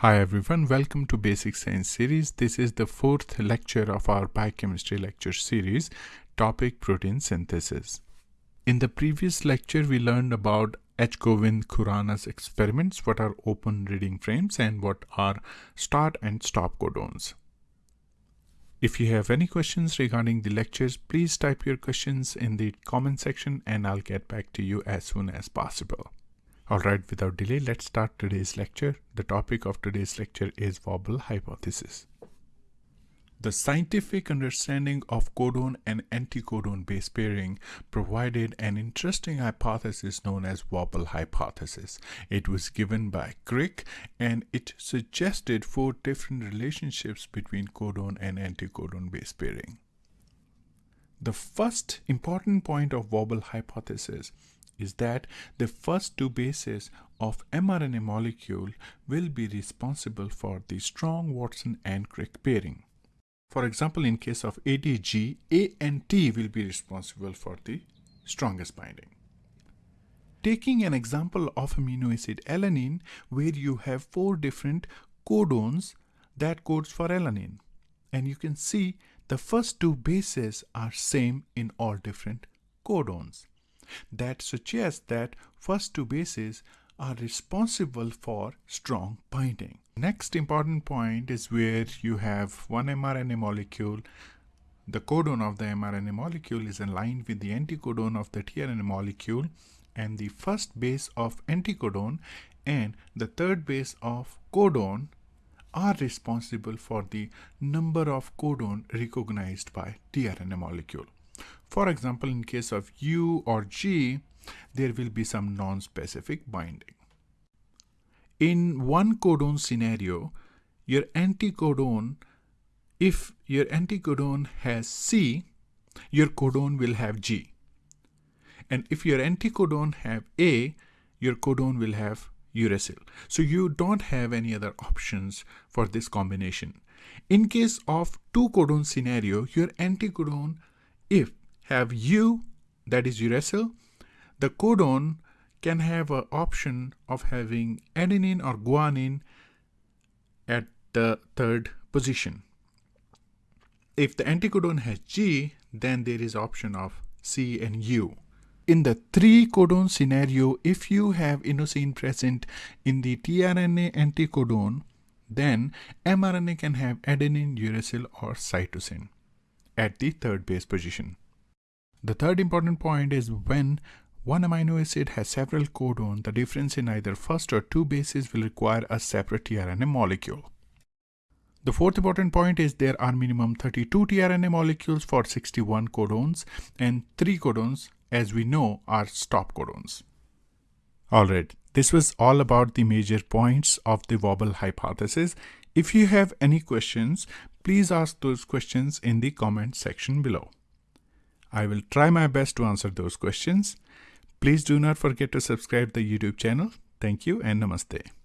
Hi everyone, welcome to Basic Science series. This is the fourth lecture of our biochemistry lecture series, topic protein synthesis. In the previous lecture, we learned about H. Govind Khorana's experiments, what are open reading frames and what are start and stop codons. If you have any questions regarding the lectures, please type your questions in the comment section and I'll get back to you as soon as possible. Alright, without delay, let's start today's lecture. The topic of today's lecture is wobble hypothesis. The scientific understanding of codon and anticodon base pairing provided an interesting hypothesis known as wobble hypothesis. It was given by Crick and it suggested four different relationships between codon and anticodon base pairing. The first important point of wobble hypothesis is that the first two bases of mRNA molecule will be responsible for the strong Watson and Crick pairing. For example, in case of ATG, A and T will be responsible for the strongest binding. Taking an example of amino acid alanine where you have four different codons that codes for alanine. And you can see the first two bases are same in all different codons. That suggests that first two bases are responsible for strong binding. Next important point is where you have one mRNA molecule. The codon of the mRNA molecule is aligned with the anticodon of the tRNA molecule and the first base of anticodon and the third base of codon are responsible for the number of codon recognized by tRNA molecule. For example, in case of U or G, there will be some non-specific binding. In one codon scenario, your anticodon, if your anticodon has C, your codon will have G. And if your anticodon have A, your codon will have uracil. So you don't have any other options for this combination. In case of two codon scenario, your anticodon, if have U, that is uracil, the codon can have an option of having adenine or guanine at the third position. If the anticodon has G, then there is option of C and U. In the three codon scenario, if you have inosine present in the tRNA anticodon, then mRNA can have adenine, uracil, or cytosine at the third base position. The third important point is when one amino acid has several codons, the difference in either first or two bases will require a separate tRNA molecule. The fourth important point is there are minimum 32 tRNA molecules for 61 codons and 3 codons as we know are stop codons. Alright, this was all about the major points of the wobble hypothesis. If you have any questions, please ask those questions in the comment section below. I will try my best to answer those questions. Please do not forget to subscribe the YouTube channel. Thank you and namaste.